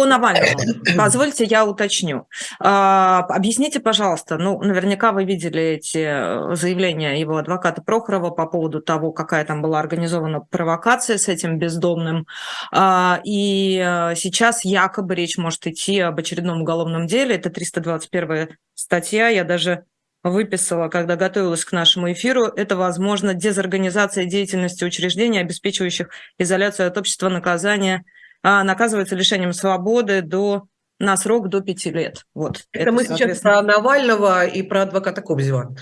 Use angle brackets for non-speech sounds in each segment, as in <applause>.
По Навальному, позвольте, я уточню. А, объясните, пожалуйста, ну, наверняка вы видели эти э, заявления его адвоката Прохорова по поводу того, какая там была организована провокация с этим бездомным. А, и э, сейчас якобы речь может идти об очередном уголовном деле. Это 321 статья. Я даже выписала, когда готовилась к нашему эфиру, это, возможно, дезорганизация деятельности учреждений, обеспечивающих изоляцию от общества наказания – наказывается лишением свободы до на срок до пяти лет. Вот. Это, это мы сейчас про Навального и про адвоката Кобзева.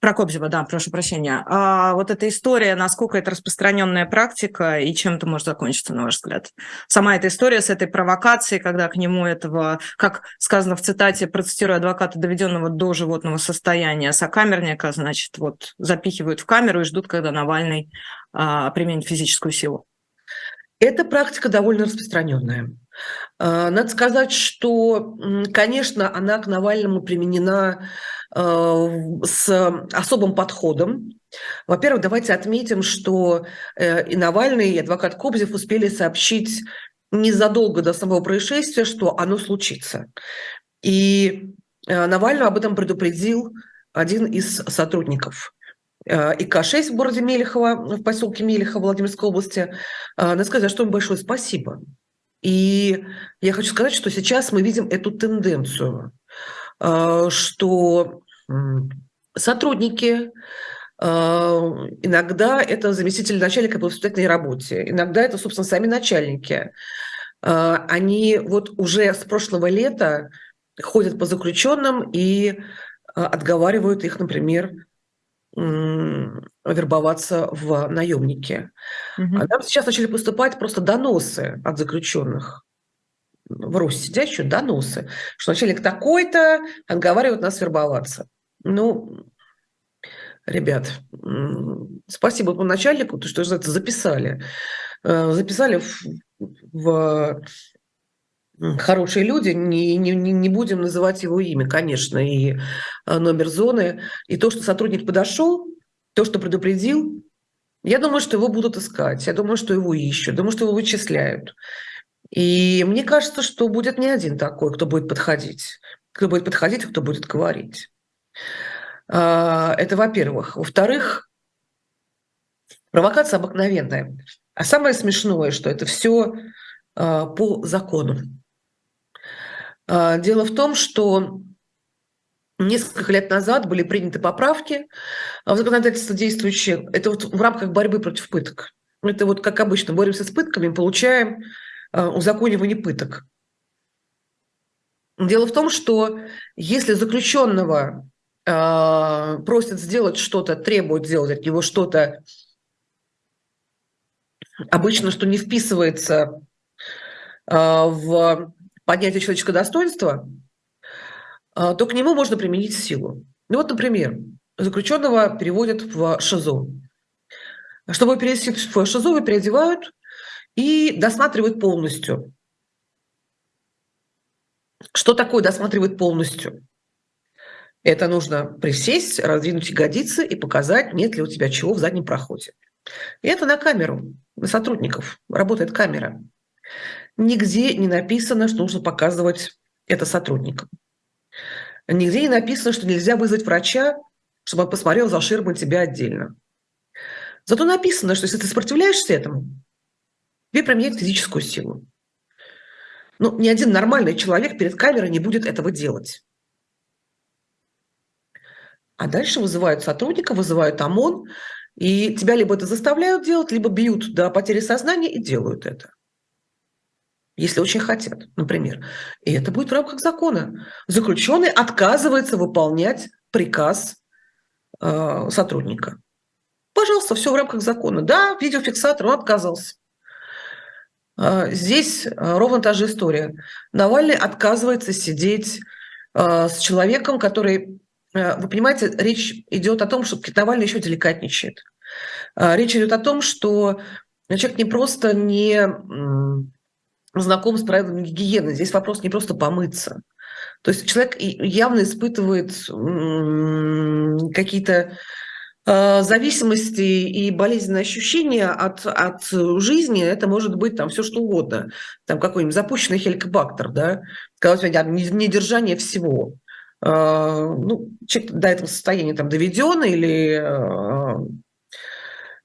Про Кобзева, да, прошу прощения. А вот эта история, насколько это распространенная практика и чем это может закончиться, на ваш взгляд? Сама эта история с этой провокацией, когда к нему этого, как сказано в цитате, процитирую адвоката, доведенного до животного состояния, сокамерника, значит, вот запихивают в камеру и ждут, когда Навальный а, применит физическую силу. Эта практика довольно распространенная. А, надо сказать, что, конечно, она к Навальному применена а, с особым подходом. Во-первых, давайте отметим, что э, и Навальный, и адвокат Кобзев успели сообщить незадолго до самого происшествия, что оно случится. И э, Навального об этом предупредил один из сотрудников ИК-6 в городе Мелехово, в поселке Мелехово Владимирской области. Э, надо сказать, что им большое спасибо. И я хочу сказать, что сейчас мы видим эту тенденцию, э, что сотрудники, иногда это заместитель начальника по воспитательной работе, иногда это, собственно, сами начальники, они вот уже с прошлого лета ходят по заключенным и отговаривают их, например, вербоваться в наемники. Угу. А нам сейчас начали поступать просто доносы от заключенных в Руси сидящие доносы, что начальник такой-то отговаривает нас вербоваться. Ну, ребят, спасибо по начальнику, то, что это записали. Э, записали в, в хорошие люди, не, не, не будем называть его имя, конечно, и э, номер зоны. И то, что сотрудник подошел, то, что предупредил, я думаю, что его будут искать, я думаю, что его ищут, думаю, что его вычисляют. И мне кажется, что будет не один такой, кто будет подходить. Кто будет подходить, кто будет говорить. А, это во-первых. Во-вторых, провокация обыкновенная. А самое смешное, что это все а, по закону. А, дело в том, что несколько лет назад были приняты поправки в законодательство действующее. Это вот в рамках борьбы против пыток. Это вот как обычно, боремся с пытками, получаем а, узаконивание пыток. Дело в том, что если заключенного э, просят сделать что-то, требуют сделать от него что-то, обычно, что не вписывается в поднятия человеческого достоинства, а, то к нему можно применить силу. Ну вот, например, заключенного переводят в ШИЗО. Чтобы перевести в ШИЗО, его переодевают и досматривают полностью. Что такое досматривать полностью? Это нужно присесть, раздвинуть ягодицы и показать, нет ли у тебя чего в заднем проходе. И это на камеру, на сотрудников работает камера. Нигде не написано, что нужно показывать это сотрудникам. Нигде не написано, что нельзя вызвать врача, чтобы он посмотрел за ширмой тебя отдельно. Зато написано, что если ты сопротивляешься этому, тебе применяют физическую силу. Ну, ни один нормальный человек перед камерой не будет этого делать. А дальше вызывают сотрудника, вызывают ОМОН, и тебя либо это заставляют делать, либо бьют до потери сознания и делают это если очень хотят, например. И это будет в рамках закона. Заключенный отказывается выполнять приказ э, сотрудника. Пожалуйста, все в рамках закона. Да, видеофиксатор, он отказался. Э, здесь э, ровно та же история. Навальный отказывается сидеть э, с человеком, который... Вы понимаете, речь идет о том, что Навальный еще деликатничает. Речь идет о том, что человек не просто не знаком с правилами гигиены. Здесь вопрос не просто помыться. То есть человек явно испытывает какие-то Э, зависимости и болезненные ощущения от, от жизни, это может быть там все что угодно. Там какой-нибудь запущенный хеликобактер, да, когда у тебя недержание всего. Э, ну, человек до этого состояния там доведен или...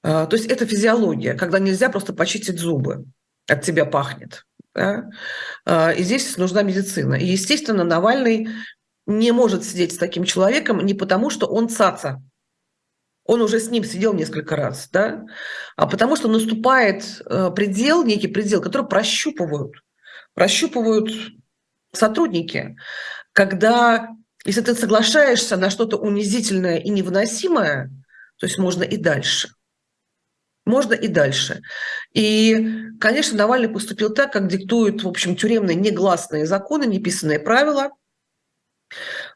Э, то есть это физиология, когда нельзя просто почистить зубы, от тебя пахнет. Да? И здесь нужна медицина. И, естественно, Навальный не может сидеть с таким человеком не потому, что он цаца, он уже с ним сидел несколько раз, да, а потому что наступает э, предел, некий предел, который прощупывают, прощупывают сотрудники, когда, если ты соглашаешься на что-то унизительное и невыносимое, то есть можно и дальше. Можно и дальше. И, конечно, Навальный поступил так, как диктуют, в общем, тюремные негласные законы, неписанные правила.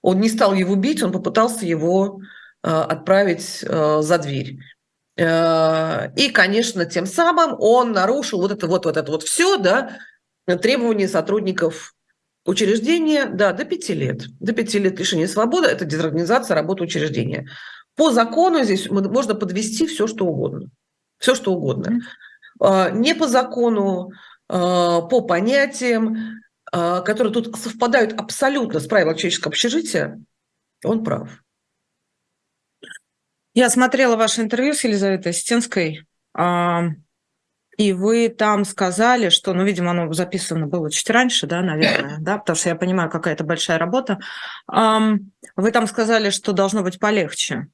Он не стал его бить, он попытался его Э, отправить э, за дверь. Э, и, конечно, тем самым он нарушил вот это вот, вот это вот все, да, требования сотрудников учреждения, да, до пяти лет. До пяти лет лишения свободы – это дезорганизация работы учреждения. По закону здесь можно подвести все, что угодно. Все, что угодно. Не по закону, по понятиям, которые тут совпадают абсолютно с правилами человеческого общежития, он прав. Я смотрела ваше интервью с Елизаветой Стенской, и вы там сказали, что, ну, видимо, оно записано было чуть раньше, да, наверное, да, потому что я понимаю, какая это большая работа. Вы там сказали, что должно быть полегче.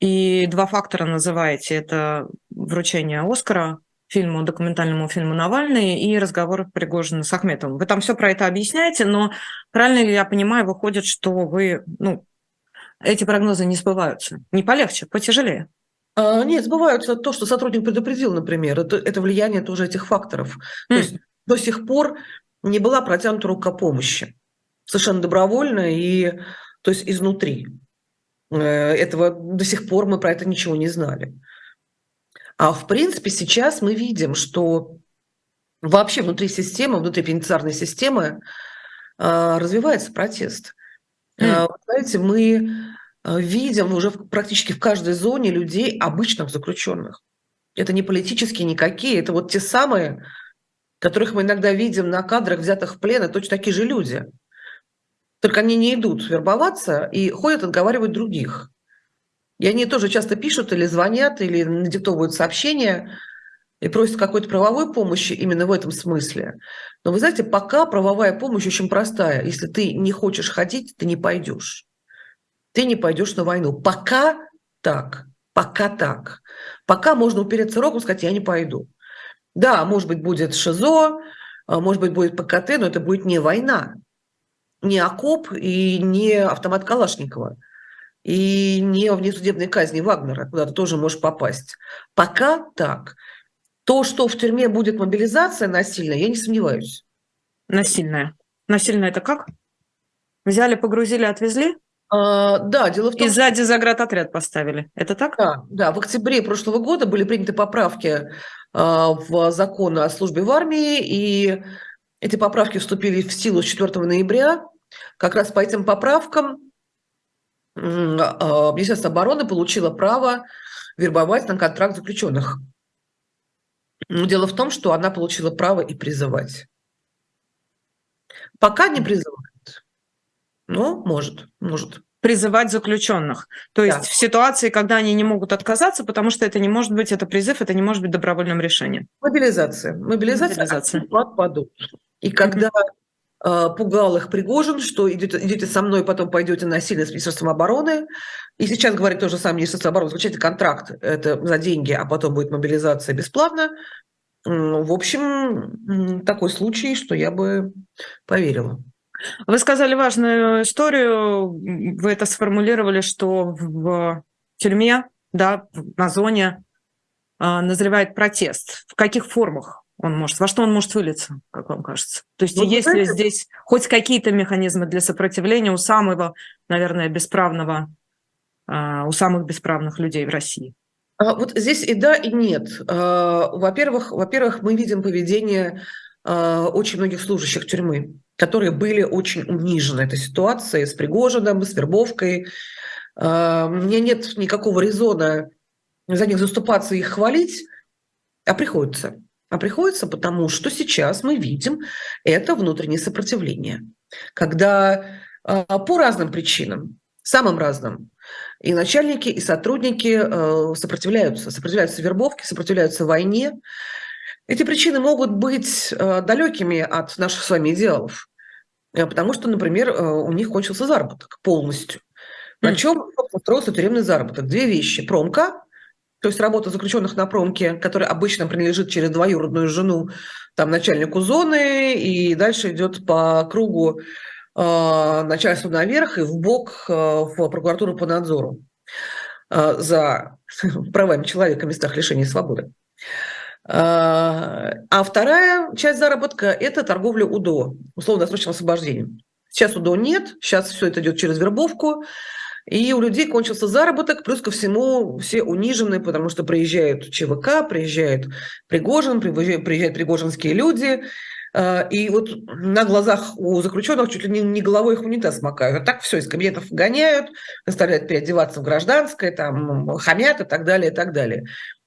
И два фактора называете. Это вручение Оскара фильму, документальному фильму «Навальный» и разговор Пригожина с Ахметовым. Вы там все про это объясняете, но правильно ли я понимаю, выходит, что вы, ну, эти прогнозы не сбываются. Не полегче, потяжелее. А, нет, сбываются то, что сотрудник предупредил, например. Это, это влияние тоже этих факторов. Mm. То есть до сих пор не была протянута рука помощи. Совершенно добровольно и то есть изнутри. Э, этого до сих пор мы про это ничего не знали. А в принципе сейчас мы видим, что вообще внутри системы, внутри пенитенциарной системы а, развивается протест. Mm. Знаете, мы э, видим уже практически в каждой зоне людей, обычных заключенных. Это не политические никакие, это вот те самые, которых мы иногда видим на кадрах, взятых в плен, это точно такие же люди. Только они не идут вербоваться и ходят отговаривать других. И они тоже часто пишут или звонят, или надиктовывают сообщения и просят какой-то правовой помощи именно в этом смысле. Но вы знаете, пока правовая помощь очень простая. Если ты не хочешь ходить, ты не пойдешь. Ты не пойдешь на войну. Пока так. Пока так. Пока можно упереться рогом и сказать, я не пойду. Да, может быть, будет ШИЗО, а может быть, будет ПКТ, но это будет не война. Не окоп и не автомат Калашникова. И не внесудебной казни Вагнера, куда ты тоже можешь попасть. Пока так. То, что в тюрьме будет мобилизация насильная, я не сомневаюсь. Насильная. Насильная это как? Взяли, погрузили, отвезли? А, да, дело в том, И сзади заградотряд поставили. Это так? Да, да, в октябре прошлого года были приняты поправки а, в закон о службе в армии, и эти поправки вступили в силу с 4 ноября. Как раз по этим поправкам а, Министерство обороны получило право вербовать на контракт заключенных. Но дело в том, что она получила право и призывать. Пока не призывает. Но может, может. Призывать заключенных. То есть да. в ситуации, когда они не могут отказаться, потому что это не может быть, это призыв, это не может быть добровольным решением. Мобилизация. Мобилизация, Мобилизация. отпадут. И когда пугал их Пригожин, что идете, идете со мной, потом пойдете насильно с Министерством обороны, и сейчас говорит то же самое Министерство обороны, заключайте контракт, это за деньги, а потом будет мобилизация бесплатно. В общем, такой случай, что я бы поверила. Вы сказали важную историю, вы это сформулировали, что в тюрьме, да, на зоне а, назревает протест. В каких формах он может, во что он может вылиться, как вам кажется? То есть ну, есть ли здесь хоть какие-то механизмы для сопротивления у самого, наверное, бесправного а, у самых бесправных людей в России? А, вот здесь и да, и нет. А, во-первых, во-первых, мы видим поведение очень многих служащих тюрьмы, которые были очень унижены этой ситуацией с Пригожиным, с вербовкой. А, мне нет никакого резона за них заступаться и их хвалить, а приходится. А приходится, потому что сейчас мы видим это внутреннее сопротивление. Когда а, по разным причинам, самым разным, и начальники, и сотрудники э, сопротивляются, сопротивляются вербовке, сопротивляются войне. Эти причины могут быть э, далекими от наших с вами идеалов, э, потому что, например, у них кончился заработок полностью. На чем устроился тюремный заработок? Две вещи. Промка, то есть работа заключенных на промке, которая обычно принадлежит через двоюродную жену там, начальнику зоны, и дальше идет по кругу э, начальству наверх и в бок э, в прокуратуру по надзору э, за <laughs> правами человека в местах лишения свободы. А вторая часть заработка – это торговля УДО, условно-досрочным освобождением. Сейчас УДО нет, сейчас все это идет через вербовку, и у людей кончился заработок, плюс ко всему все унижены, потому что приезжают ЧВК, приезжает Пригожин, приезжают, пригожинские люди, э, и вот на глазах у заключенных чуть ли не, головой их унитаз макают. А так все, из кабинетов гоняют, заставляют переодеваться в гражданское, там, хамят и так далее, и так далее.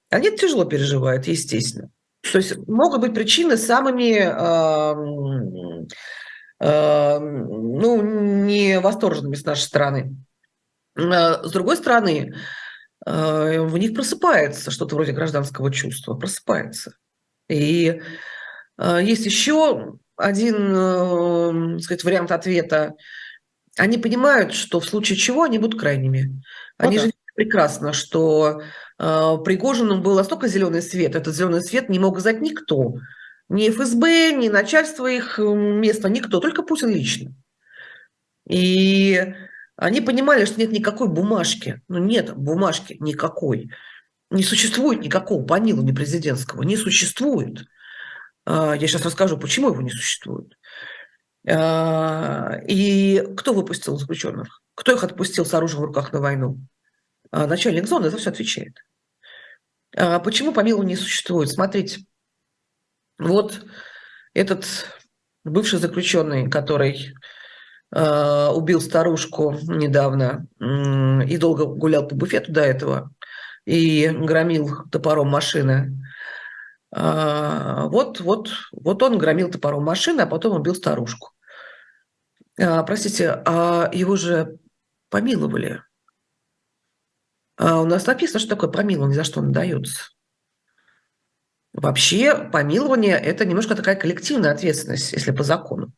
Они тяжело переживают, естественно. То есть могут быть причины самыми э, э, ну, не восторженными с нашей стороны. Э, с другой стороны, э, в них просыпается что-то вроде гражданского чувства, просыпается. И э, есть еще один сказать, вариант ответа. Они понимают, что в случае чего они будут крайними. Они ну, же прекрасно, что Пригожину был настолько зеленый свет, этот зеленый свет не мог знать никто. Ни ФСБ, ни начальство их места, никто, только Путин лично. И они понимали, что нет никакой бумажки. Ну, нет бумажки никакой. Не существует никакого помилования президентского. Не существует. А, я сейчас расскажу, почему его не существует. А, и кто выпустил заключенных? Кто их отпустил с оружием в руках на войну? А, начальник зоны за все отвечает. Почему помилования не существует? Смотрите, вот этот бывший заключенный, который убил старушку недавно и долго гулял по буфету до этого и громил топором машины. А, вот, вот, вот он громил топором машины, а потом убил старушку. А, простите, а его же помиловали. А у нас написано, что такое помилование, за что он дается. Вообще, помилование – это немножко такая коллективная ответственность, если по закону.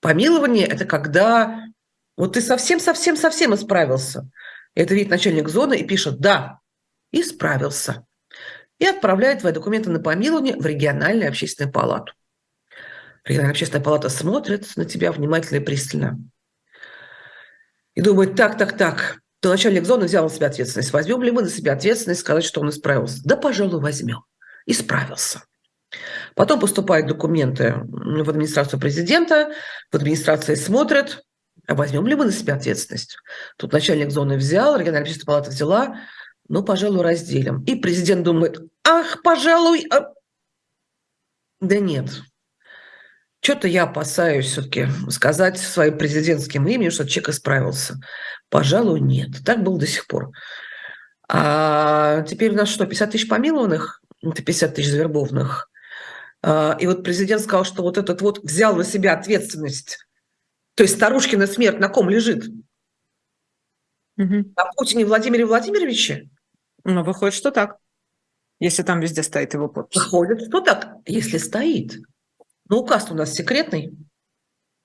Помилование – это когда вот ты совсем-совсем-совсем исправился. Это видит начальник зоны и пишет «да, исправился». И отправляет твои документы на помилование в региональную общественную палату. Региональная общественная палата смотрит на тебя внимательно и пристально. И думает, так, так, так, то начальник зоны взял на себя ответственность. Возьмем ли мы на себя ответственность сказать, что он исправился? Да, пожалуй, возьмем. Исправился. Потом поступают документы в администрацию президента, в администрации смотрят, а возьмем ли мы на себя ответственность? Тут начальник зоны взял, региональная общественная палата взяла, ну, пожалуй, разделим. И президент думает, ах, пожалуй, а... да нет. Что-то я опасаюсь все-таки сказать своим президентским именем, что человек исправился. Пожалуй, нет. Так было до сих пор. А теперь у нас что, 50 тысяч помилованных? Это 50 тысяч завербованных. А, и вот президент сказал, что вот этот вот взял на себя ответственность. То есть старушкина смерть на ком лежит? Угу. На Путине Владимире Владимировиче? Ну, выходит, что так. Если там везде стоит его подпись. Выходит, что так, если стоит. Но указ у нас секретный.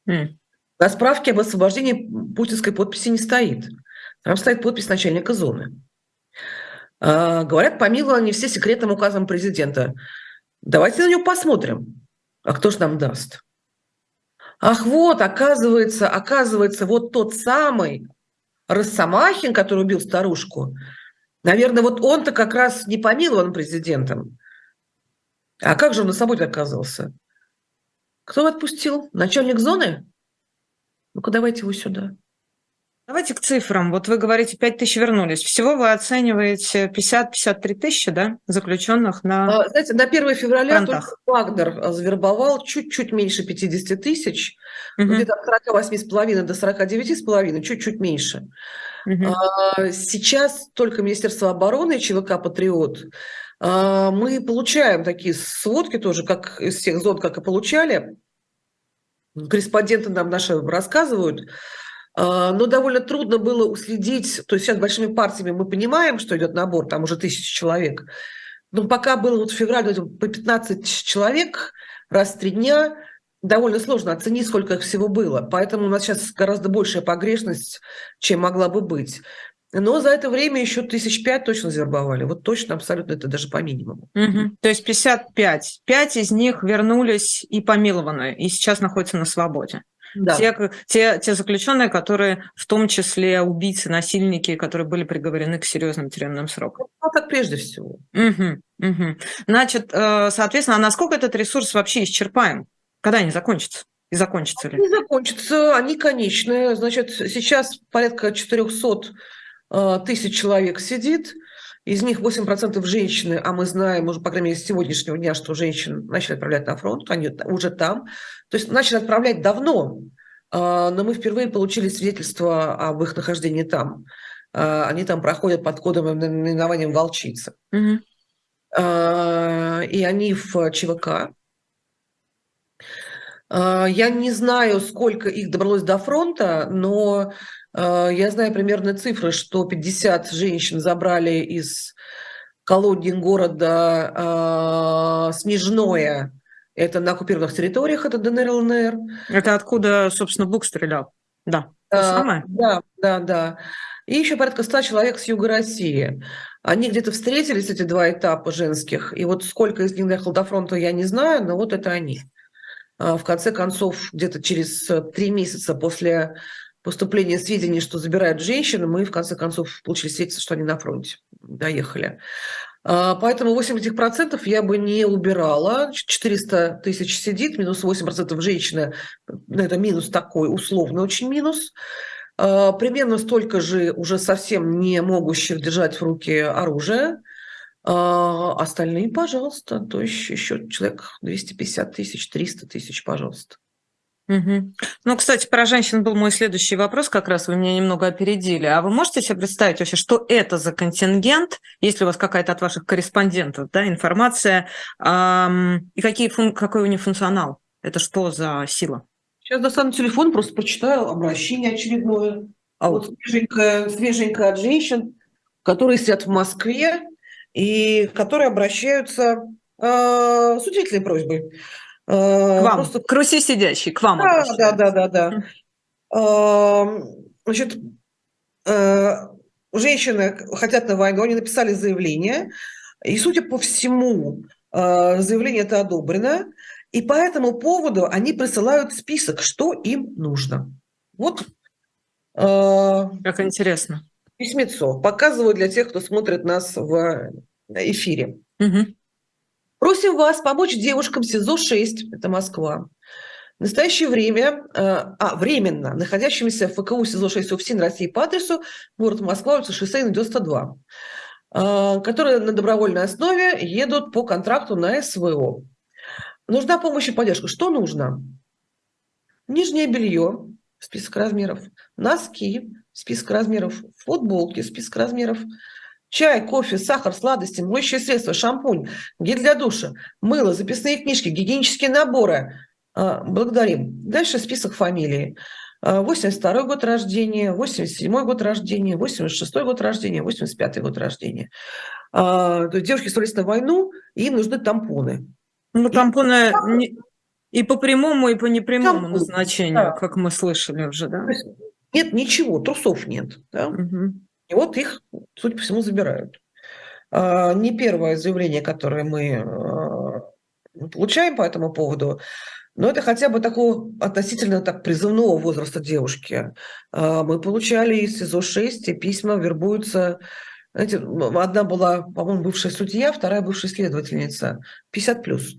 Mm. На справке об освобождении путинской подписи не стоит. Там стоит подпись начальника зоны. А, говорят, помиловали все секретным указом президента. Давайте на него посмотрим. А кто же нам даст? Ах, вот, оказывается, оказывается, вот тот самый Росомахин, который убил старушку, наверное, вот он-то как раз не помилован президентом. А как же он на свободе оказался? Кто отпустил? Начальник зоны? Ну-ка, давайте его сюда. Давайте к цифрам. Вот вы говорите, 5 тысяч вернулись. Всего вы оцениваете 50-53 тысячи да, заключенных на а, Знаете, на 1 февраля только Вагнер завербовал чуть-чуть меньше 50 тысяч, угу. где-то от 48,5 до 49,5, чуть-чуть меньше. Угу. Сейчас только Министерство обороны и ЧВК «Патриот» мы получаем такие сводки тоже, как из всех зон, как и получали. Корреспонденты нам наши рассказывают, но довольно трудно было уследить, то есть сейчас большими партиями мы понимаем, что идет набор, там уже тысячи человек, но пока было вот в феврале по 15 человек раз в три дня, довольно сложно оценить, сколько их всего было. Поэтому у нас сейчас гораздо большая погрешность, чем могла бы быть. Но за это время еще тысяч пять точно завербовали. Вот точно, абсолютно, это даже по минимуму. Угу. То есть 55. Пять из них вернулись и помилованы, и сейчас находятся на свободе. Да. Те, те, те заключенные, которые в том числе убийцы, насильники, которые были приговорены к серьезным тюремным срокам. Ну, так прежде всего. Угу, угу. Значит, э, соответственно, а насколько этот ресурс вообще исчерпаем? Когда они закончатся? И закончатся ли? Они закончатся, они конечные. Значит, сейчас порядка 400 э, тысяч человек сидит, из них 8% женщины, а мы знаем уже, по крайней мере, с сегодняшнего дня, что женщин начали отправлять на фронт, они уже там. То есть начали отправлять давно, э, но мы впервые получили свидетельство об их нахождении там. Э, они там проходят под кодом наименованием «Волчица». Угу. И они в ЧВК, а, я не знаю, сколько их добралось до фронта, но а, я знаю примерно цифры, что 50 женщин забрали из колодин города а, Снежное. Это на оккупированных территориях, это ДНР, ЛНР. Это откуда, собственно, Бук стрелял? Да, то самое? Да, да, да. И еще порядка 100 человек с юга России. Они где-то встретились, эти два этапа женских. И вот сколько из них доехало до фронта, я не знаю, но вот это они. А, в конце концов, где-то через три месяца после поступления сведений, что забирают женщин, мы в конце концов получили свидетельство, что они на фронте доехали. А, поэтому 80% я бы не убирала. 400 тысяч сидит, минус 8% женщины. Ну, это минус такой, условный очень минус. А, примерно столько же уже совсем не могущих держать в руке оружие. А остальные, пожалуйста, то есть еще человек 250 тысяч, 300 тысяч, пожалуйста. Угу. Ну, кстати, про женщин был мой следующий вопрос, как раз вы меня немного опередили. А вы можете себе представить вообще, что это за контингент, если у вас какая-то от ваших корреспондентов да, информация, эм, и какие фун- какой у них функционал? Это что за сила? Сейчас достану телефон, просто прочитаю обращение очередное. А вот свеженькое, свеженькое от женщин, которые сидят в Москве, и которые обращаются э, с удивительной просьбой. К вам, просто... к Руси сидящей, к вам Да, да, да, да, да. Э, значит, э, женщины хотят на войну, они написали заявление, и, судя по всему, э, заявление это одобрено, и по этому поводу они присылают список, что им нужно. Вот. Э, как интересно. Письмецо. Показываю для тех, кто смотрит нас в эфире. Угу. Просим вас помочь девушкам СИЗО-6, это Москва. В настоящее время, э, а, временно, находящимся в ФКУ СИЗО-6 УФСИН России по адресу город Москва, улица Шоссейна, 92, э, которые на добровольной основе едут по контракту на СВО. Нужна помощь и поддержка. Что нужно? Нижнее белье, список размеров, носки, список размеров, футболки, список размеров, чай, кофе, сахар, сладости, моющие средства, шампунь, гель для душа, мыло, записные книжки, гигиенические наборы. А, благодарим. Дальше список фамилий. 82 а, год рождения, 87 год рождения, 86 год рождения, 85 год рождения. А, то есть девушки становились на войну, и им нужны тампоны. Ну, тампоны и, и по прямому, и по непрямому тампоны, назначению, да. как мы слышали уже, да? Нет ничего, трусов нет. Да? Угу. И вот их, судя по всему, забирают. А, не первое заявление, которое мы а, получаем по этому поводу, но это хотя бы такого относительно так призывного возраста девушки. А, мы получали из СИЗО-6 письма, вербуются знаете, одна была, по-моему, бывшая судья, вторая бывшая следовательница. 50 плюс.